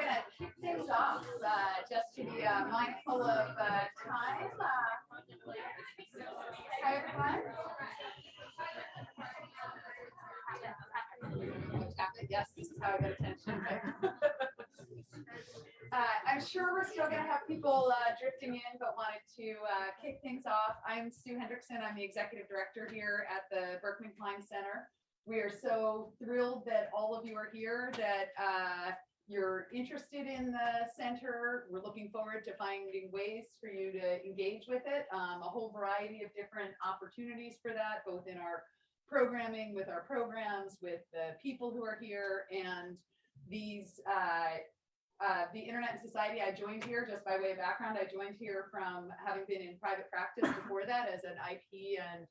gonna kick things off, uh, just to be uh, mindful of uh, time. Uh, Hi, everyone. Yes, this is how I get attention. Uh, I'm sure we're still gonna have people uh, drifting in, but wanted to kick things off. I'm Sue Hendrickson. I'm the executive director here at the Berkman Klein Center. We are so thrilled that all of you are here, that you're interested in the center. We're looking forward to finding ways for you to engage with it. Um, a whole variety of different opportunities for that, both in our programming, with our programs, with the people who are here, and these uh, uh, the Internet and Society, I joined here just by way of background. I joined here from having been in private practice before that as an IP and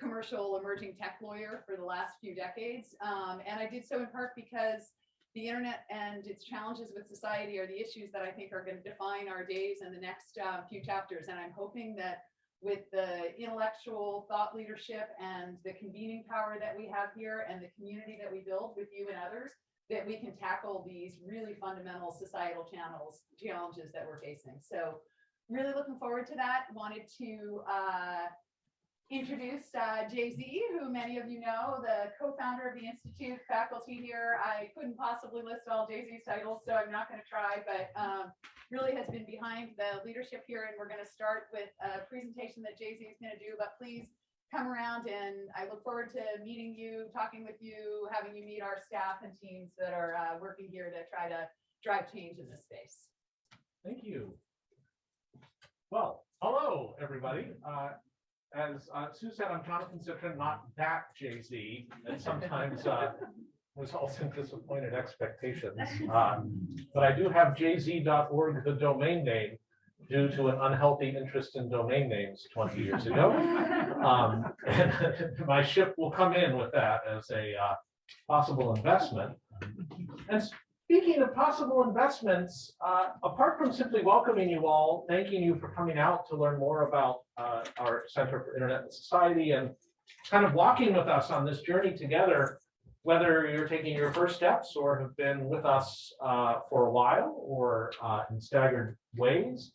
commercial emerging tech lawyer for the last few decades. Um, and I did so in part because the internet and its challenges with society are the issues that I think are going to define our days and the next uh, few chapters. And I'm hoping that with the intellectual thought leadership and the convening power that we have here and the community that we build with you and others, that we can tackle these really fundamental societal channels, challenges that we're facing. So really looking forward to that. Wanted to uh, introduce uh, Jay-Z, who many of you know, the co-founder of the Institute, faculty here. I couldn't possibly list all Jay-Z's titles, so I'm not going to try, but um, really has been behind the leadership here. And we're going to start with a presentation that Jay-Z is going to do, but please come around and I look forward to meeting you, talking with you, having you meet our staff and teams that are uh, working here to try to drive change in this space. Thank you. Well, hello, everybody. Uh, As uh, Sue said, I'm Jonathan Zittrain, not that Jay-Z, and sometimes uh, results in disappointed expectations. Uh, But I do have jz.org, the domain name, due to an unhealthy interest in domain names 20 years ago. Um, My ship will come in with that as a uh, possible investment. And speaking of possible investments, uh, apart from simply welcoming you all, thanking you for coming out to learn more about uh, our Center for Internet and Society and kind of walking with us on this journey together, whether you're taking your first steps or have been with us uh, for a while or uh, in staggered ways.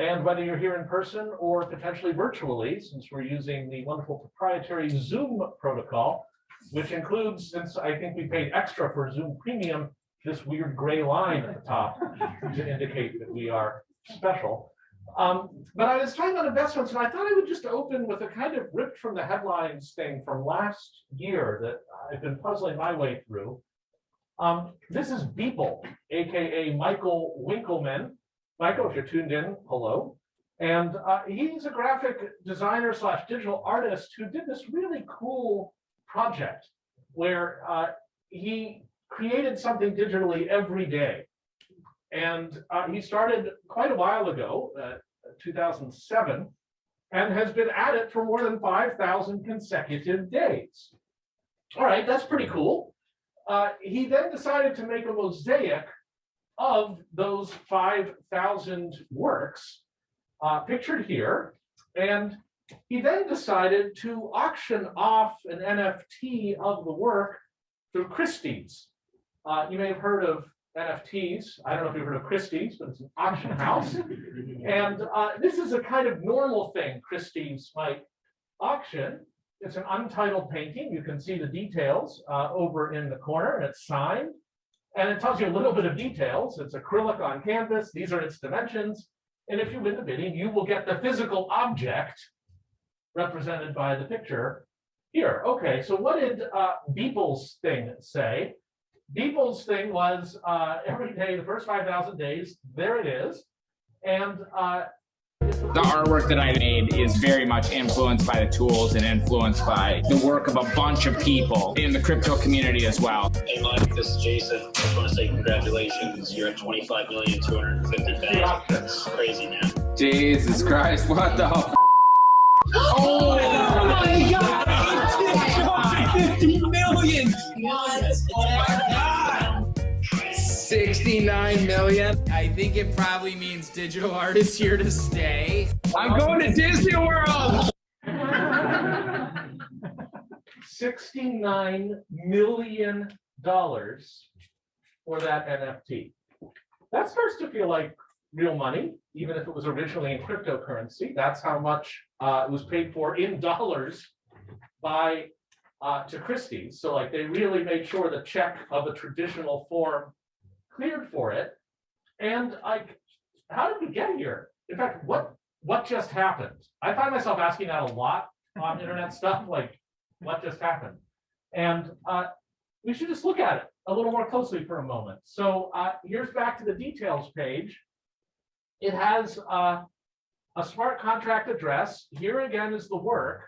And whether you're here in person or potentially virtually, since we're using the wonderful proprietary Zoom protocol, which includes, since I think we paid extra for Zoom Premium, this weird gray line at the top to indicate that we are special. Um, but I was talking about investments and I thought I would just open with a kind of ripped from the headlines thing from last year that I've been puzzling my way through. Um, this is Beeple, AKA Michael Winkelmann. Michael, if you're tuned in, hello. And uh, he's a graphic designer slash digital artist who did this really cool project where uh, he created something digitally every day. And uh, he started quite a while ago, uh, 2007, and has been at it for more than 5,000 consecutive days. All right, that's pretty cool. Uh, he then decided to make a mosaic of those 5,000 works uh, pictured here. And he then decided to auction off an NFT of the work through Christie's. Uh, you may have heard of NFTs. I don't know if you've heard of Christie's, but it's an auction house. and uh, this is a kind of normal thing Christie's might auction. It's an untitled painting. You can see the details uh, over in the corner, and it's signed. And it tells you a little bit of details. It's acrylic on canvas. These are its dimensions. And if you win the bidding, you will get the physical object represented by the picture here. Okay, so what did uh, Beeple's thing say? Beeple's thing was uh, every day, the first 5,000 days, there it is. And uh, the artwork that I made is very much influenced by the tools and influenced by the work of a bunch of people in the crypto community as well. Hey Mike, this is Jason. I just want to say congratulations. You're at 25 million 250,000. Crazy man. Jesus Christ, what the hell? Oh my god! 50 million! Oh my god! 69 million. I think it probably means digital art is here to stay. I'm going to Disney World. 69 million dollars for that NFT. that starts to feel like real money, even if it was originally in cryptocurrency. That's how much uh, it was paid for in dollars by uh, to Christie's. So like they really made sure the check of a traditional form cleared for it. And like, how did we get here? In fact, what what just happened? I find myself asking that a lot on internet stuff, like what just happened? And uh, we should just look at it a little more closely for a moment. So uh, here's back to the details page. It has uh, a smart contract address. Here again is the work.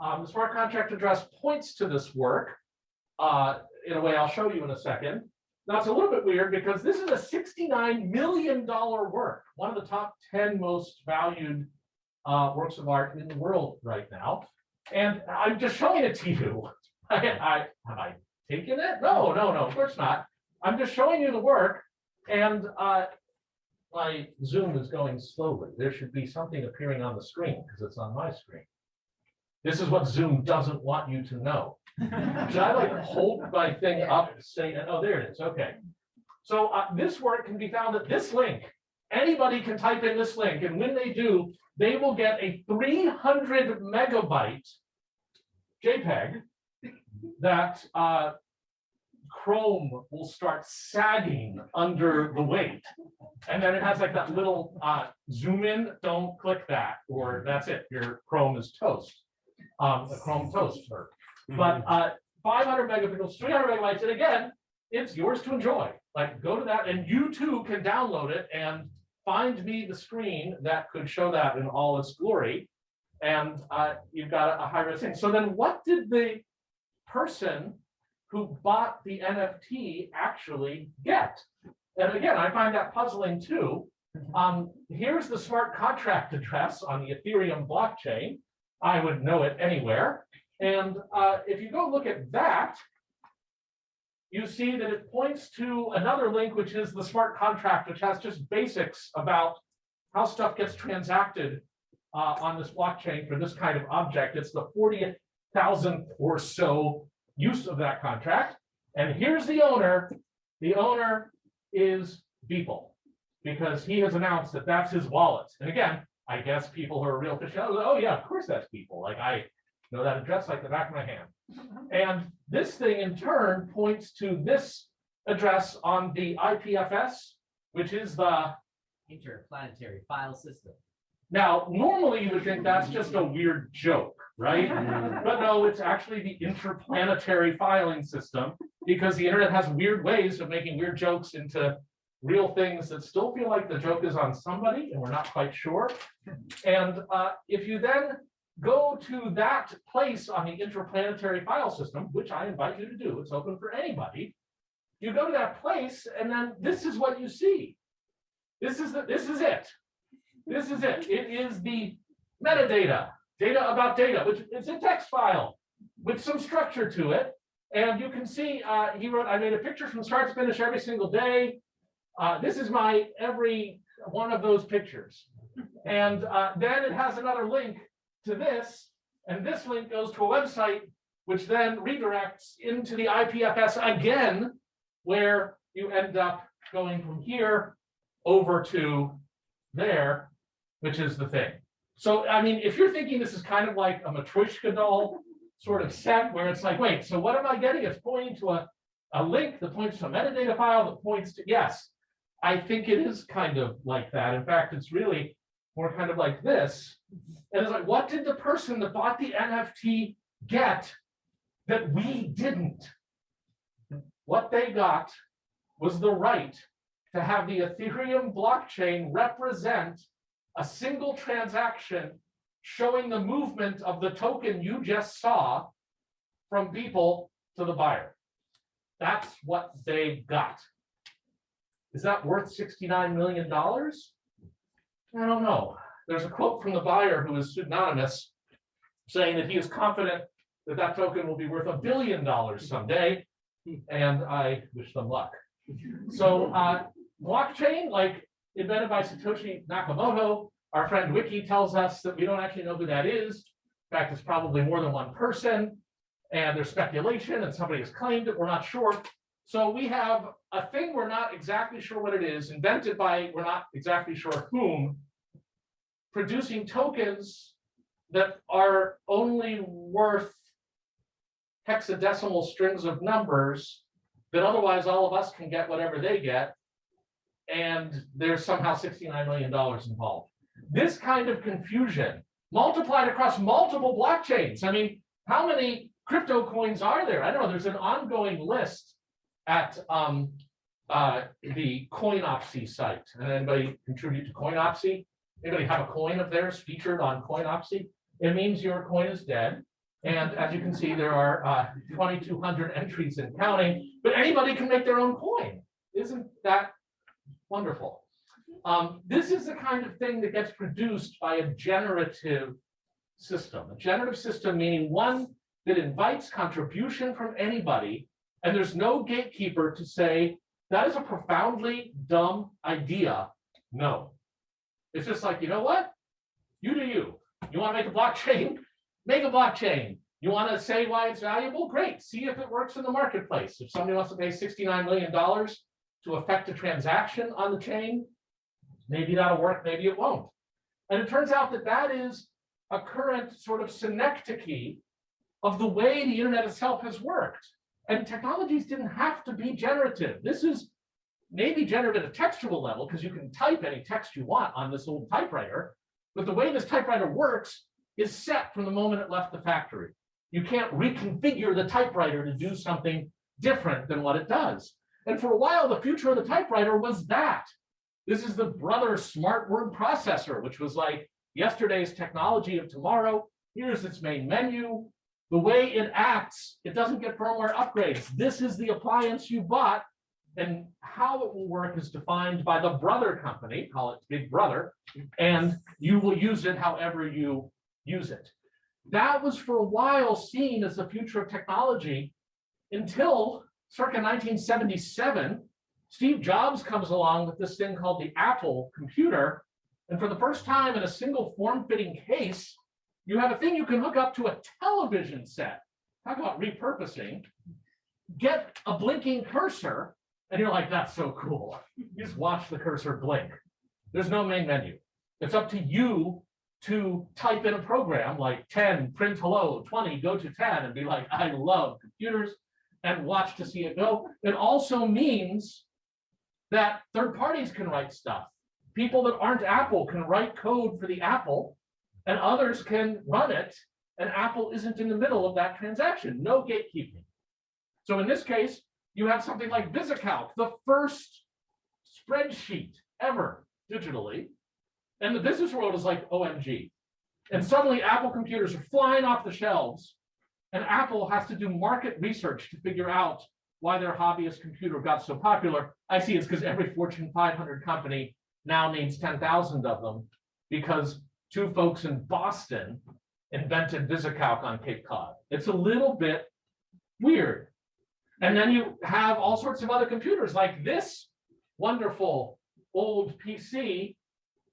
Um, the smart contract address points to this work uh, in a way I'll show you in a second. Now it's a little bit weird because this is a $69 million work, one of the top 10 most valued uh, works of art in the world right now. And I'm just showing it to you. I, I, have I taken it? No, no, no, of course not. I'm just showing you the work and uh, my Zoom is going slowly. There should be something appearing on the screen because it's on my screen. This is what Zoom doesn't want you to know. Should I like hold my thing up, saying, oh, there it is, okay. So uh, this work can be found at this link. Anybody can type in this link, and when they do, they will get a three hundred megabyte JPEG that uh, Chrome will start sagging under the weight. And then it has like that little uh, zoom in, don't click that, or that's it, your Chrome is toast. Um, the Chrome toaster. But uh, 500 megapixels, 300 megabytes, and again, it's yours to enjoy. Like go to that and you too can download it and find me the screen that could show that in all its glory. And uh, you've got a, a high res thing. So then what did the person who bought the NFT actually get? And again, I find that puzzling too. Um, here's the smart contract address on the Ethereum blockchain. I would know it anywhere. And uh, if you go look at that, you see that it points to another link, which is the smart contract, which has just basics about how stuff gets transacted uh, on this blockchain for this kind of object. It's the 40,000th or so use of that contract. And here's the owner. The owner is Beeple because he has announced that that's his wallet. And again, I guess people who are real aficionados, oh yeah, of course that's Beeple. Like I know that address like the back of my hand. Mm-hmm. And this thing in turn points to this address on the IPFS, which is the, interplanetary file system. now, normally you would think that's just a weird joke, right? Mm. But no, it's actually the interplanetary filing system because the internet has weird ways of making weird jokes into real things that still feel like the joke is on somebody and we're not quite sure. And uh, if you then go to that place on the interplanetary file system, which I invite you to do, it's open for anybody. You go to that place and then this is what you see. This is the, this is it. This is it. It is the metadata, data about data, which is a text file with some structure to it. And you can see, uh, he wrote, I made a picture from start to finish every single day. Uh, this is my every one of those pictures. And uh, then it has another link to this, and this link goes to a website, which then redirects into the IPFS again, where you end up going from here over to there, which is the thing. So, I mean, if you're thinking this is kind of like a Matryoshka doll sort of set where it's like, wait, so what am I getting? It's pointing to a, a link that points to a metadata file that points to, yes, I think it is kind of like that. In fact, it's really more kind of like this. And it's like, what did the person that bought the NFT get that we didn't? What they got was the right to have the Ethereum blockchain represent a single transaction showing the movement of the token you just saw from Beeple to the buyer. That's what they got. Is that worth $69 million? I don't know. There's a quote from the buyer who is pseudonymous saying that he is confident that that token will be worth a billion dollars someday. And I wish them luck. So uh, blockchain, like invented by Satoshi Nakamoto, our friend Wiki tells us that we don't actually know who that is. In fact, it's probably more than one person. And there's speculation and somebody has claimed it. We're not sure. So we have a thing, we're not exactly sure what it is, invented by, we're not exactly sure whom, producing tokens that are only worth hexadecimal strings of numbers that otherwise all of us can get whatever they get. And there's somehow sixty-nine million dollars involved. This kind of confusion multiplied across multiple blockchains. I mean, how many crypto coins are there? I don't know, there's an ongoing list at um uh the Coinopsy site. And anybody contribute to Coinopsy? Anybody have a coin of theirs featured on Coinopsy? It means your coin is dead. And as you can see, there are uh twenty-two hundred entries and counting, but anybody can make their own coin. Isn't that wonderful? Um, this is the kind of thing that gets produced by a generative system. A generative system meaning one that invites contribution from anybody, and there's no gatekeeper to say, that is a profoundly dumb idea. No. It's just like, you know what? You do you. You want to make a blockchain? Make a blockchain. You want to say why it's valuable? Great. See if it works in the marketplace. If somebody wants to pay $69 million to affect a transaction on the chain, maybe that'll work, maybe it won't. And it turns out that that is a current sort of synecdoche of the way the internet itself has worked. And technologies didn't have to be generative. This is maybe generative at a textual level because you can type any text you want on this old typewriter. But the way this typewriter works is set from the moment it left the factory. You can't reconfigure the typewriter to do something different than what it does. And for a while, the future of the typewriter was that. This is the brother smart word processor, which was like yesterday's technology of tomorrow. Here's its main menu. The way it acts, it doesn't get firmware upgrades. This is the appliance you bought. And how it will work is defined by the brother company, call it Big Brother, and you will use it however you use it. That was for a while seen as the future of technology until circa 1977, Steve Jobs comes along with this thing called the Apple computer. And for the first time in a single form-fitting case, you have a thing you can hook up to a television set. Talk about repurposing. Get a blinking cursor, and you're like, that's so cool. You just watch the cursor blink. There's no main menu. It's up to you to type in a program like 10, print hello, 20, go to 10, and be like, I love computers, and watch to see it go. It also means that third parties can write stuff. People that aren't Apple can write code for the Apple, and others can run it, and Apple isn't in the middle of that transaction, no gatekeeping. So in this case, you have something like VisiCalc, the first spreadsheet ever digitally, and the business world is like, OMG. And suddenly Apple computers are flying off the shelves and Apple has to do market research to figure out why their hobbyist computer got so popular. I see it's because every Fortune 500 company now needs 10,000 of them because two folks in Boston invented VisiCalc on Cape Cod. It's a little bit weird. And then you have all sorts of other computers like this wonderful old PC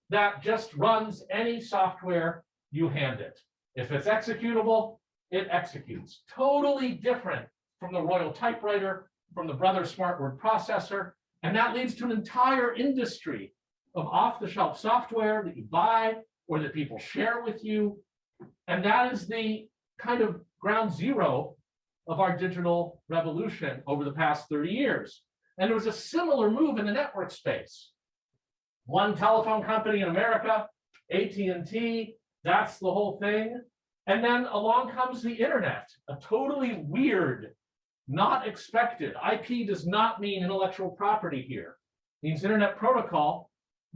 that just runs any software you hand it. If it's executable, it executes. Totally different from the Royal typewriter, from the Brother Smart Word Processor, and that leads to an entire industry of off-the-shelf software that you buy or that people share with you. And that is the kind of ground zero of our digital revolution over the past 30 years. And there was a similar move in the network space. One telephone company in America, AT&T, that's the whole thing. And then along comes the internet, a totally weird, not expected. IP does not mean intellectual property here. It means internet protocol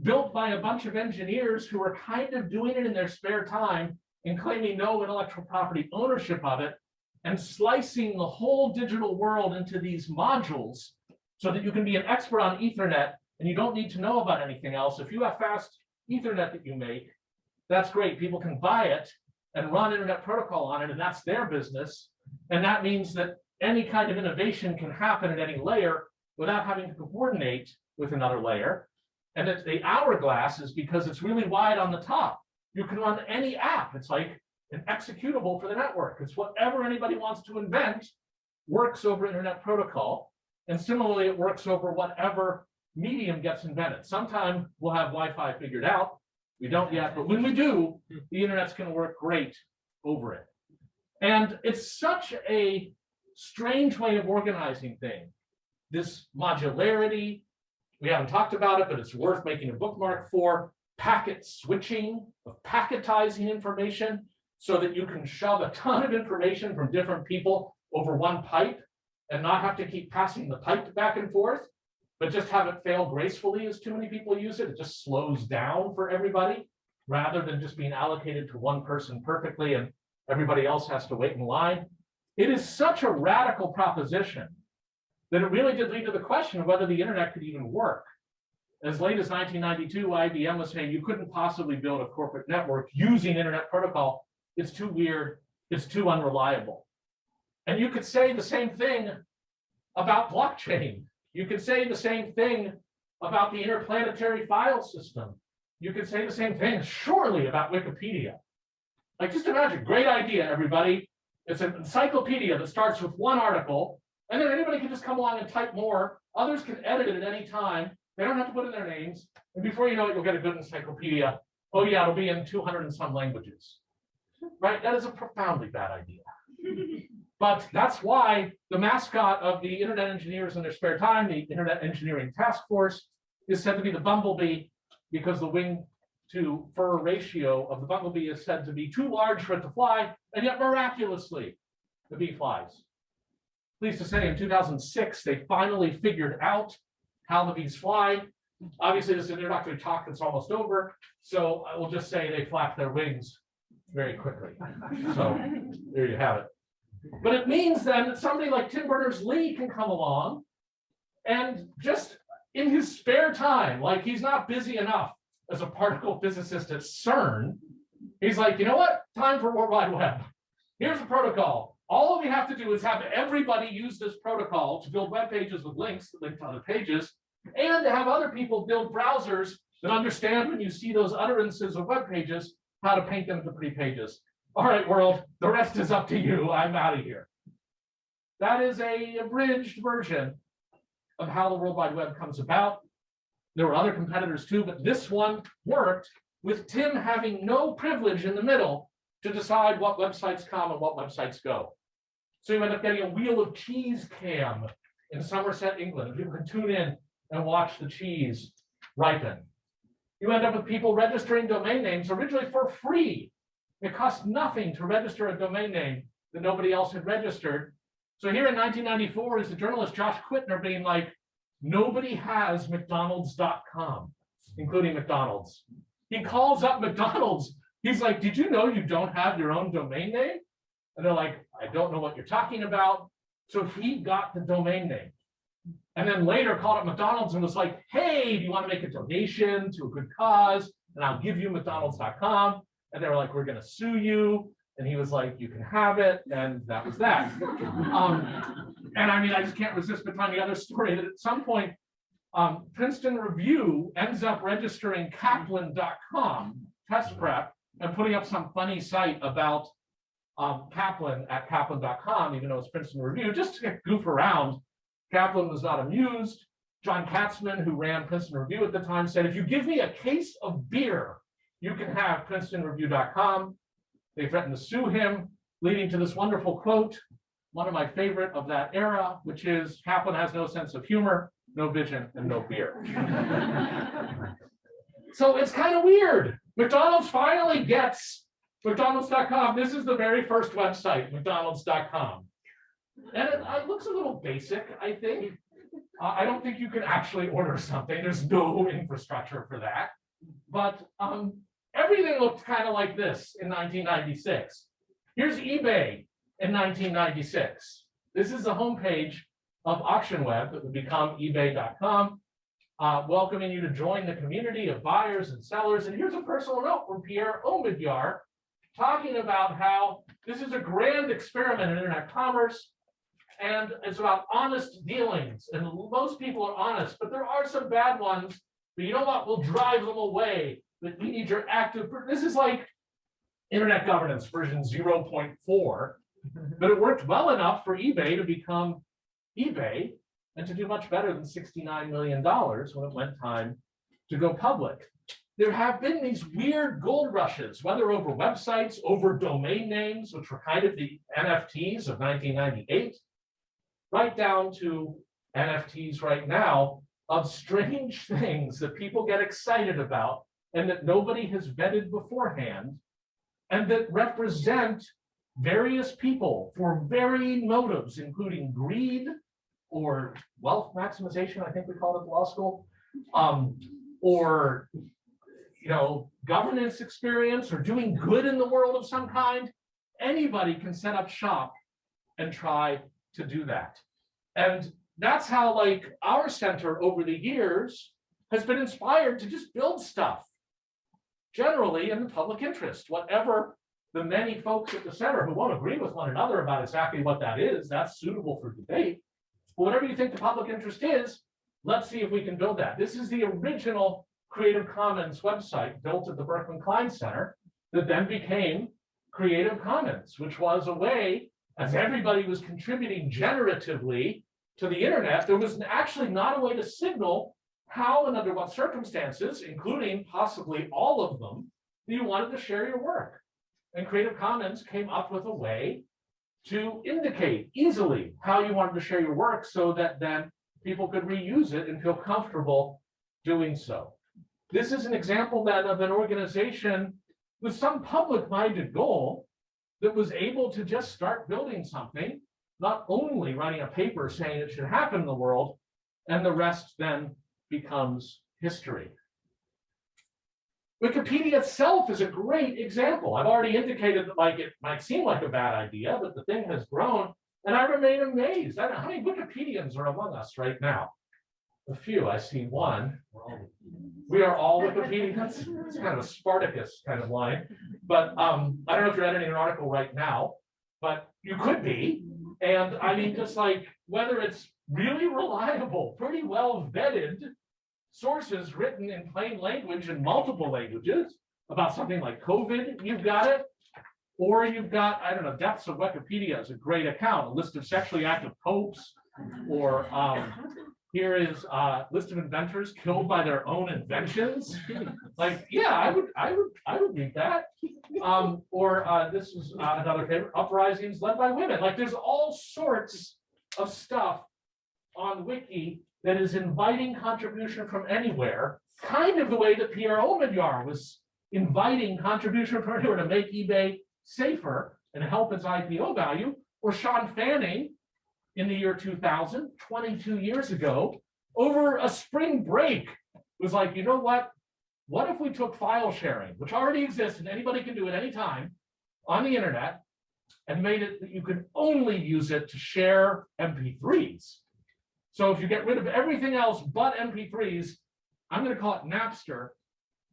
built by a bunch of engineers who are kind of doing it in their spare time and claiming no intellectual property ownership of it and slicing the whole digital world into these modules so that you can be an expert on ethernet and you don't need to know about anything else. If you have fast ethernet that you make, that's great. People can buy it and run internet protocol on it, and that's their business. And that means that any kind of innovation can happen at any layer without having to coordinate with another layer. And it's the hourglass is because it's really wide on the top. You can run any app. It's like an executable for the network. It's whatever anybody wants to invent works over internet protocol. And similarly, it works over whatever medium gets invented. Sometime we'll have Wi-Fi figured out. We don't yet, but when we do, the internet's gonna work great over it. And it's such a strange way of organizing things. This modularity, we haven't talked about it, but it's worth making a bookmark for packet switching, of packetizing information so that you can shove a ton of information from different people over one pipe and not have to keep passing the pipe back and forth, but just have it fail gracefully as too many people use it. It just slows down for everybody rather than just being allocated to one person perfectly and everybody else has to wait in line. It is such a radical proposition that it really did lead to the question of whether the internet could even work. As late as 1992, IBM was saying you couldn't possibly build a corporate network using internet protocol. It's too weird. It's too unreliable. And you could say the same thing about blockchain. You could say the same thing about the interplanetary file system. You could say the same thing surely about Wikipedia. Like just imagine, great idea, everybody. It's an encyclopedia that starts with one article, and then anybody can just come along and type more. Others can edit it at any time. They don't have to put in their names. And before you know it, you'll get a good encyclopedia. Oh yeah, it'll be in 200 and some languages. Right? That is a profoundly bad idea. But that's why the mascot of the Internet engineers in their spare time, the Internet Engineering Task Force, is said to be the bumblebee because the wing to fur ratio of the bumblebee is said to be too large for it to fly, and yet miraculously, the bee flies. Pleased to say, in 2006, they finally figured out how the bees fly. Obviously, this is an introductory talk that's almost over, so I will just say they flap their wings very quickly. So there you have it. But it means then that somebody like Tim Berners-Lee can come along and just in his spare time, like he's not busy enough as a particle physicist at CERN, he's like, you know what? Time for World Wide Web. Here's a protocol. All we have to do is have everybody use this protocol to build web pages with links that link to other pages, and to have other people build browsers that understand when you see those utterances of web pages, how to paint them into pretty pages. All right, world, the rest is up to you. I'm out of here. That is a abridged version of how the World Wide Web comes about. There were other competitors too, but this one worked with Tim having no privilege in the middle to decide what websites come and what websites go. So you end up getting a wheel of cheese cam in Somerset, England. People can tune in and watch the cheese ripen. You end up with people registering domain names originally for free. It cost nothing to register a domain name that nobody else had registered. So here in 1994 is the journalist Josh Quittner being like, nobody has McDonald's.com, including McDonald's. He calls up McDonald's. He's like, did you know you don't have your own domain name? And they're like, I don't know what you're talking about. So he got the domain name. And then later called up McDonald's and was like, hey, do you want to make a donation to a good cause? And I'll give you McDonald's.com. And they were like, we're going to sue you. And he was like, you can have it. And that was that. Um, and I mean, I just can't resist but telling the other story that at some point, um, Princeton Review ends up registering Kaplan.com test prep and putting up some funny site about um, Kaplan at Kaplan.com, even though it's Princeton Review, just to goof around. Kaplan was not amused. John Katzman, who ran Princeton Review at the time, said, if you give me a case of beer, you can have princetonreview.com. They threatened to sue him, leading to this wonderful quote, one of my favorite of that era, which is Kaplan has no sense of humor, no vision, and no beer. so it's kind of weird. McDonald's finally gets McDonald's.com. This is the very first website, McDonald's.com. And it, it looks a little basic, I think. Uh, I don't think you can actually order something. There's no infrastructure for that. But um, everything looked kind of like this in 1996. Here's eBay in 1996. This is the homepage of AuctionWeb that would become ebay.com, uh, welcoming you to join the community of buyers and sellers. And here's a personal note from Pierre Omidyar talking about how this is a grand experiment in internet commerce and it's about honest dealings. And most people are honest, but there are some bad ones. But you know what? We'll drive them away. But we need your active. This is like internet governance version 0.4, but it worked well enough for eBay to become eBay. and to do much better than $69 million when it went time to go public. There have been these weird gold rushes, whether over websites, over domain names, which were kind of the NFTs of 1998, right down to NFTs right now of strange things that people get excited about and that nobody has vetted beforehand and that represent various people for varying motives, including greed or wealth maximization, I think we call it at law school, um, or you know, governance experience or doing good in the world of some kind. Anybody can set up shop and try to do that. And that's how like our center over the years has been inspired to just build stuff. Generally in the public interest, whatever the many folks at the center who won't agree with one another about exactly what that is, that's suitable for debate. But whatever you think the public interest is, let's see if we can build that. This is the original Creative Commons website built at the Berkman Klein Center that then became Creative Commons, which was a way, as everybody was contributing generatively to the internet, there was actually not a way to signal how and under what circumstances, including possibly all of them, you wanted to share your work. And Creative Commons came up with a way to indicate easily how you wanted to share your work so that then people could reuse it and feel comfortable doing so. This is an example then of an organization with some public-minded goal that was able to just start building something, not only writing a paper saying it should happen in the world, and the rest then becomes history. Wikipedia itself is a great example. I've already indicated that like it might seem like a bad idea, but the thing has grown and I remain amazed. I how many Wikipedians are among us right now. A few, I see one. We are all Wikipedians. It's kind of a Spartacus kind of line. But um, I don't know if you're editing an article right now, but you could be. And I mean, just like whether it's really reliable, pretty well vetted sources written in plain language in multiple languages about something like COVID, you've got it. Or you've got, I don't know, Depths of Wikipedia is a great account, a list of sexually active popes. Or um, here is a list of inventors killed by their own inventions. Like, yeah, I would, I would, I would read that. Um, or uh, this is uh, another favorite, uprisings led by women. Like there's all sorts of stuff on Wiki that is inviting contribution from anywhere, kind of the way that Pierre Omidyar was inviting contribution from anywhere to make eBay safer and help its IPO value, or Shawn Fanning in the year 2000, 22 years ago, over a spring break, was like, you know what? What if we took file sharing, which already exists and anybody can do it anytime on the internet, and made it that you could only use it to share MP3s. So if you get rid of everything else but MP3s, I'm going to call it Napster.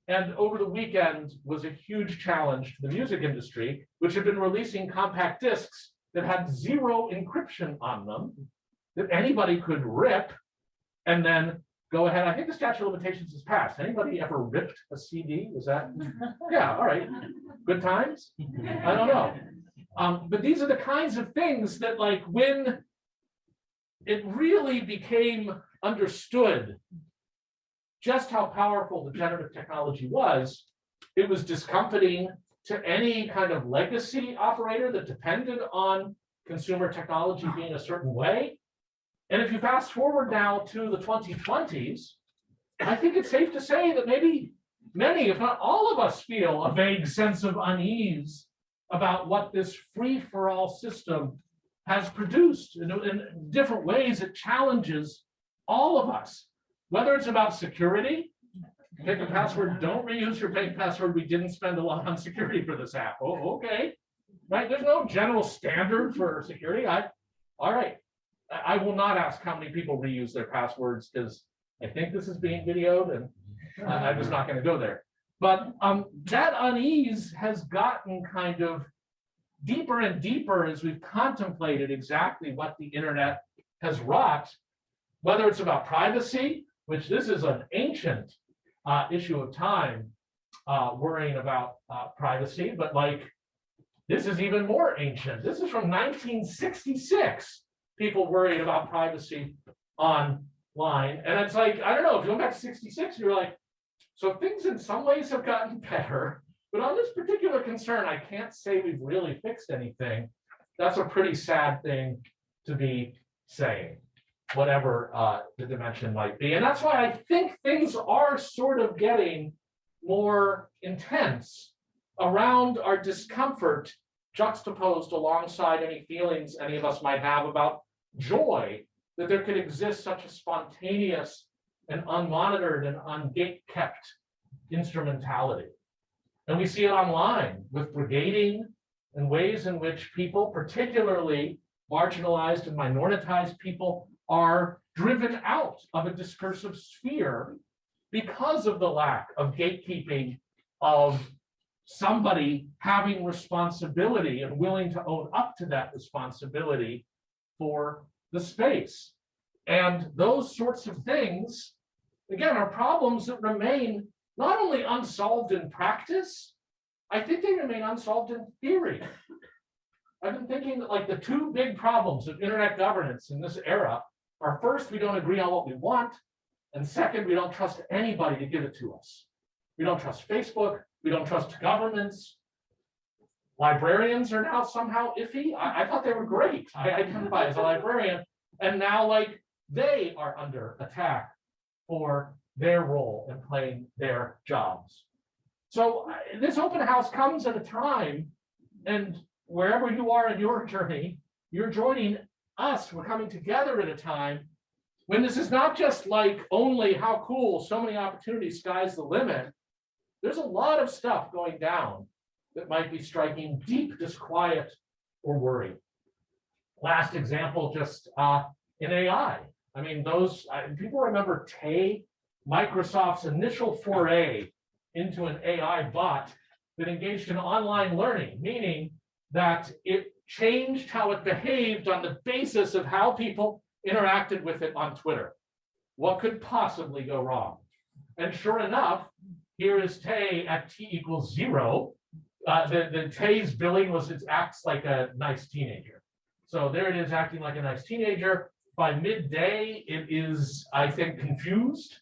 And over the weekend was a huge challenge to the music industry, which had been releasing compact discs that had zero encryption on them, that anybody could rip and then go ahead. I think the statute of limitations is passed. Anybody ever ripped a CD? Was that? Yeah, all right. Good times? I don't know. Um, but these are the kinds of things that like when it really became understood just how powerful the generative technology was, it was discomforting to any kind of legacy operator that depended on consumer technology being a certain way. And if you fast forward now to the 2020s, I think it's safe to say that maybe many, if not all of us feel a vague sense of unease about what this free-for-all system has produced in, in different ways. It challenges all of us, whether it's about security, pick a password, don't reuse your bank password. We didn't spend a lot on security for this app. Oh, okay. Right. There's no general standard for security. I, all right. I, will not ask how many people reuse their passwords because I think this is being videoed and I- I'm just not going to go there. But um, that unease has gotten kind of deeper and deeper as we've contemplated exactly what the internet has wrought, whether it's about privacy, which this is an ancient uh, issue of time, uh, worrying about uh, privacy, but like this is even more ancient. This is from 1966. People worried about privacy online. And it's like, I don't know, if you went back to sixty-six, you're like, so things in some ways have gotten better. But on this particular concern, I can't say we've really fixed anything. That's a pretty sad thing to be saying, whatever uh, the dimension might be. And that's why I think things are sort of getting more intense around our discomfort juxtaposed alongside any feelings any of us might have about joy that there could exist such a spontaneous and unmonitored and ungate-kept instrumentality. And we see it online with brigading and ways in which people, particularly marginalized and minoritized people, are driven out of a discursive sphere because of the lack of gatekeeping of somebody having responsibility and willing to own up to that responsibility for the space. And those sorts of things, again, are problems that remain not only unsolved in practice, I think they remain unsolved in theory. I've been thinking that like the two big problems of internet governance in this era are first, we don't agree on what we want. And second, we don't trust anybody to give it to us. We don't trust Facebook, we don't trust governments. Librarians are now somehow iffy. I, I thought they were great. I identify as a librarian. And now like they are under attack for their role in playing their jobs. So this open house comes at a time and wherever you are in your journey, you're joining us. We're coming together at a time when this is not just like only how cool, so many opportunities, sky's the limit. There's a lot of stuff going down that might be striking deep disquiet or worry. Last example, just uh, in AI. I mean, those uh, people remember Tay, Microsoft's initial foray into an AI bot that engaged in online learning, meaning that it changed how it behaved on the basis of how people interacted with it on Twitter. What could possibly go wrong? And sure enough, here is Tay at t equals zero. Uh, the, the Tay's billing was it acts like a nice teenager. So there it is acting like a nice teenager. By midday, it is, I think, confused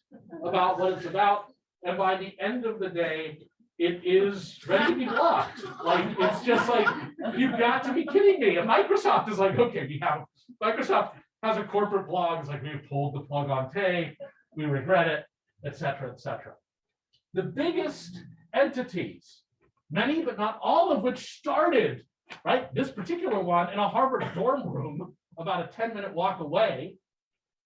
about what it's about. And by the end of the day, it is ready to be blocked. Like, it's just like, you've got to be kidding me. And Microsoft is like, okay, we have, Microsoft has a corporate blog, it's like, we pulled the plug on Tay, we regret it, et cetera, et cetera. The biggest entities, many but not all of which started, right, this particular one in a Harvard dorm room about a 10 minute walk away,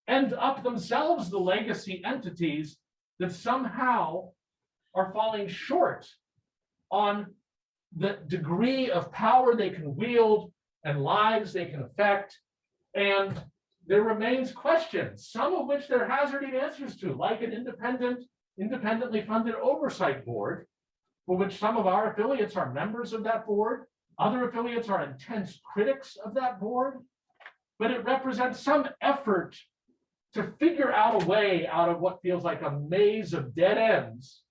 end up themselves the legacy entities that somehow are falling short on the degree of power they can wield and lives they can affect. And there remains questions, some of which they're hazarding answers to, like an independent, independently funded oversight board, for which some of our affiliates are members of that board. Other affiliates are intense critics of that board, but it represents some effort to figure out a way out of what feels like a maze of dead ends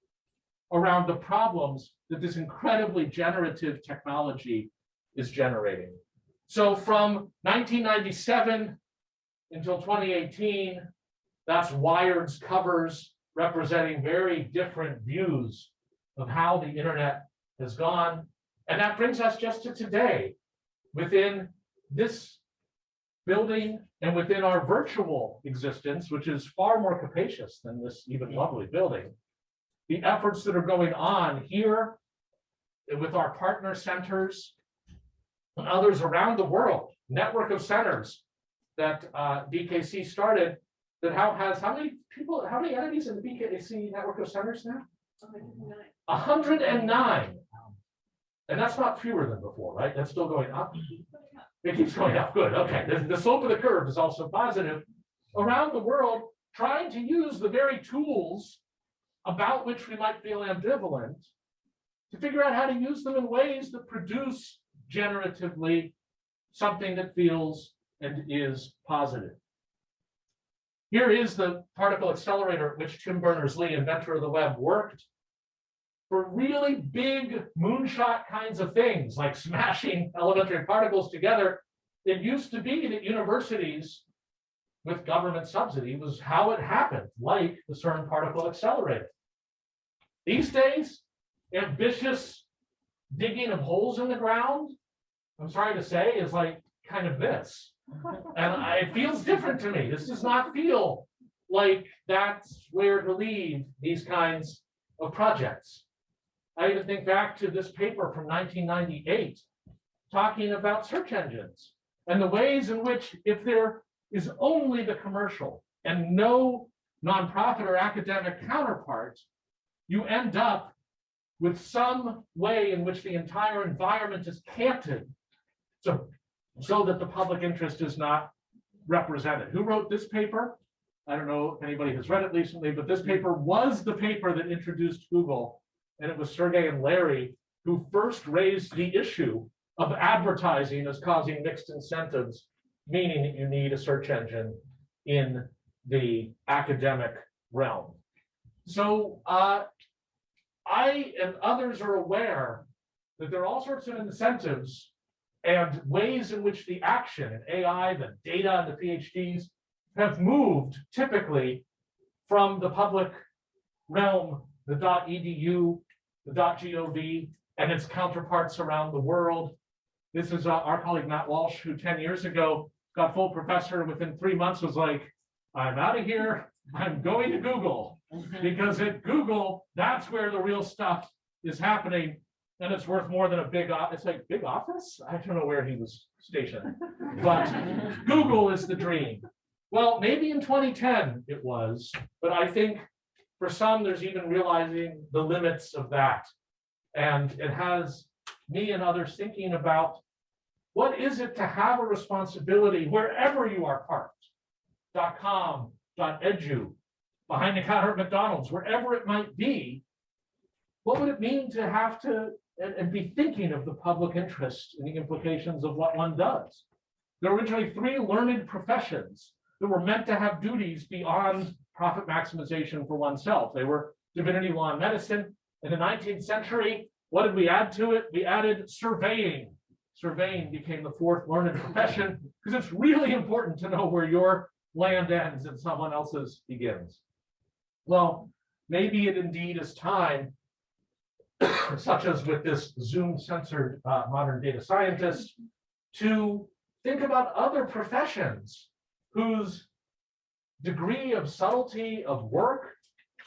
around the problems that this incredibly generative technology is generating. So from 1997 until 2018, that's Wired's covers representing very different views of how the internet has gone. And that brings us just to today. Within this building and within our virtual existence, which is far more capacious than this even lovely building, the efforts that are going on here with our partner centers and others around the world, network of centers that uh, BKC started, that how has, how many people, how many entities in the BKC network of centers now? A hundred and nine. And that's not fewer than before, right? That's still going up. It keeps going up, good, okay. The, the slope of the curve is also positive. Around the world, trying to use the very tools about which we might feel ambivalent to figure out how to use them in ways that produce generatively something that feels and is positive. Here is the particle accelerator at which Tim Berners-Lee, inventor of the web, worked for really big moonshot kinds of things, like smashing elementary particles together. It used to be that universities with government subsidy was how it happened, like the CERN particle accelerator. These days, ambitious digging of holes in the ground, I'm sorry to say, is like kind of this. And I- it feels different to me. This does not feel like that's where to leave these kinds of projects. I even think back to this paper from nineteen ninety-eight, talking about search engines and the ways in which if there is only the commercial and no nonprofit or academic counterpart, you end up with some way in which the entire environment is canted. So, so that the public interest is not represented. Who wrote this paper? I don't know if anybody has read it recently, but this paper was the paper that introduced Google. And it was Sergey and Larry who first raised the issue of advertising as causing mixed incentives, meaning that you need a search engine in the academic realm. So uh, I and others are aware that there are all sorts of incentives and ways in which the action and AI, the data, and the PhDs have moved typically from the public realm, the .edu, the .gov, and its counterparts around the world. This is uh, our colleague Matt Welsh, who 10 years ago got full professor within three months was like, I'm out of here, I'm going to Google. Because at Google, that's where the real stuff is happening. And it's worth more than a big, it's like big office? I don't know where he was stationed. But Google is the dream. Well, maybe in 2010 it was, but I think for some, there's even realizing the limits of that. And it has me and others thinking about what is it to have a responsibility wherever you are parked? Com, edu, behind the counter at McDonald's, wherever it might be. What would it mean to have to, and, and be thinking of the public interest and the implications of what one does? There were originally three learned professions that were meant to have duties beyond profit maximization for oneself. They were divinity, law, and medicine. In the nineteenth century, what did we add to it? We added surveying. Surveying became the fourth learned profession because it's really important to know where your land ends and someone else's begins. Well, maybe it indeed is time, such as with this Zoom censored uh, modern data scientist, to think about other professions whose degree of subtlety of work,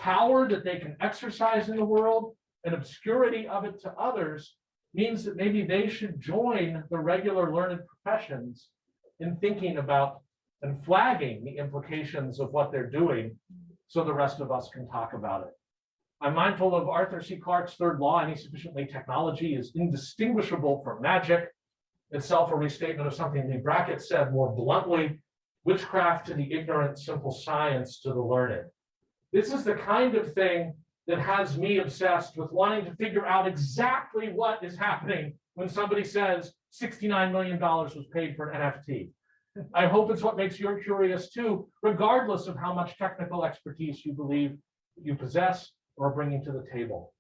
power that they can exercise in the world, and obscurity of it to others means that maybe they should join the regular learned professions in thinking about and flagging the implications of what they're doing so the rest of us can talk about it. I'm mindful of Arthur C. Clarke's third law, any sufficiently technology is indistinguishable from magic. Itself a restatement of something Leigh Brackett said more bluntly, witchcraft to the ignorant, simple science to the learned. This is the kind of thing that has me obsessed with wanting to figure out exactly what is happening when somebody says $69 million was paid for an NFT. I hope it's what makes you curious too, regardless of how much technical expertise you believe you possess or are bringing to the table.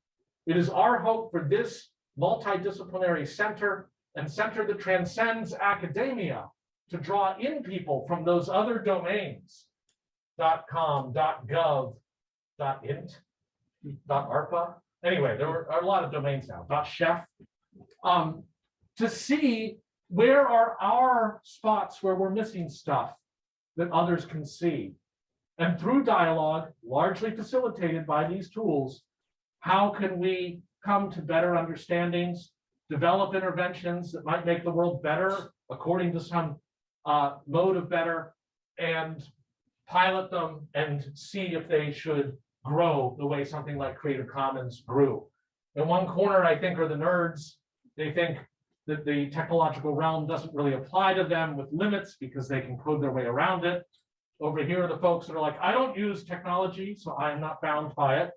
It is our hope for this multidisciplinary center and center that transcends academia to draw in people from those other domains, .com, .gov, .int, .arpa. Anyway, there are a lot of domains now, .chef, um, to see where are our spots where we're missing stuff that others can see. And through dialogue, largely facilitated by these tools, how can we come to better understandings, develop interventions that might make the world better according to some uh, mode of better, and pilot them and see if they should grow the way something like Creative Commons grew. In one corner, I think, are the nerds. They think that the technological realm doesn't really apply to them with limits because they can code their way around it. Over here are the folks that are like, I don't use technology, so I'm not bound by it.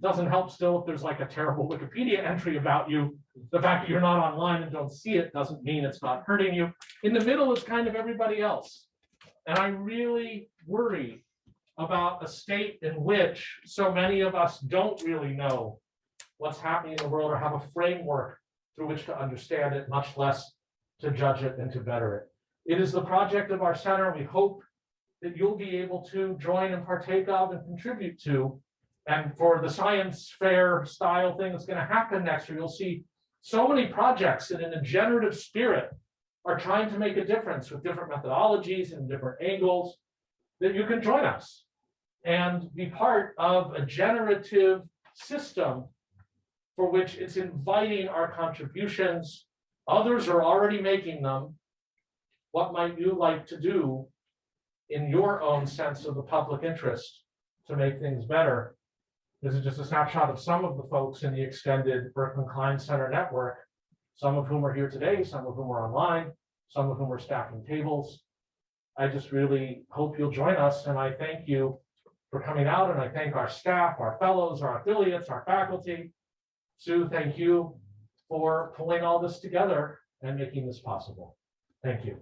Doesn't help still if there's like a terrible Wikipedia entry about you. The fact that you're not online and don't see it doesn't mean it's not hurting you. In the middle is kind of everybody else. And I really worry about a state in which so many of us don't really know what's happening in the world or have a framework through which to understand it, much less to judge it and to better it. It is the project of our center. We hope that you'll be able to join and partake of and contribute to. And for the science fair style thing that's gonna happen next year, you'll see so many projects that in a generative spirit are trying to make a difference with different methodologies and different angles, that you can join us and be part of a generative system for which it's inviting our contributions. Others are already making them. What might you like to do in your own sense of the public interest to make things better? This is just a snapshot of some of the folks in the extended Berkman Klein Center network, some of whom are here today, some of whom are online, some of whom are staffing tables. I just really hope you'll join us, and I thank you for coming out, and I thank our staff, our fellows, our affiliates, our faculty. Sue, thank you for pulling all this together and making this possible. Thank you.